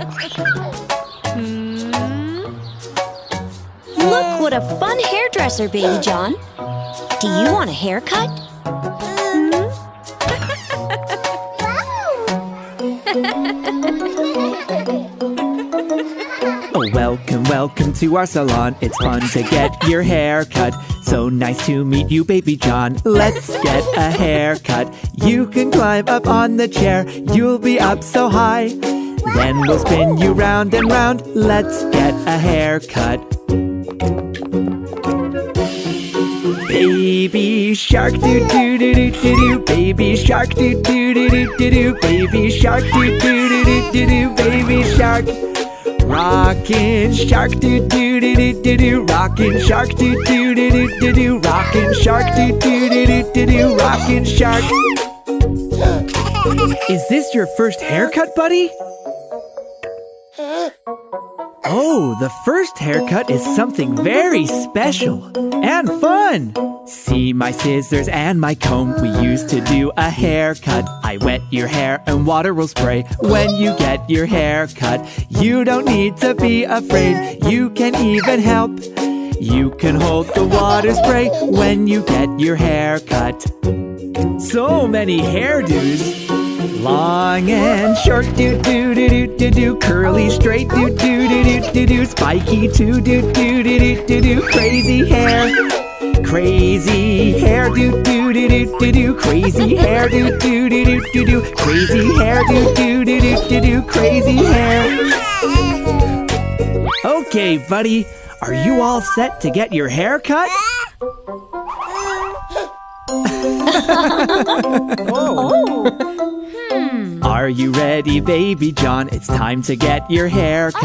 Hmm. Look what a fun hairdresser, Baby John. Do you want a haircut? oh, welcome, welcome to our salon. It's fun to get your hair cut. So nice to meet you, baby John. Let's get a haircut. You can climb up on the chair. You'll be up so high. Then we'll spin you round and round. Let's get a haircut. Baby shark doo doo doo doo doo doo Baby shark doo doo doo doo doo doo Baby shark doo doo doo doo doo doo Baby shark Rockin' shark doo doo doo doo doo doo Rockin' shark doo doo doo doo doo doo Rockin' shark doo doo doo doo doo doo Rockin' shark Is this your first haircut, buddy? Oh, the first haircut is something very special and fun. See my scissors and my comb. We used to do a haircut. I wet your hair and water will spray when you get your hair cut. You don't need to be afraid. You can even help. You can hold the water spray when you get your hair cut. So many hairdos. Long and short, do do do do do do, curly straight, do do do do do do, spiky too, do do do do do do, crazy hair, crazy hair, do do do do do do, crazy hair, do do do do do do, crazy hair, do do do do do do, crazy hair. Okay, buddy, are you all set to get your hair cut? Are you ready, baby John? It's time to get your hair cut.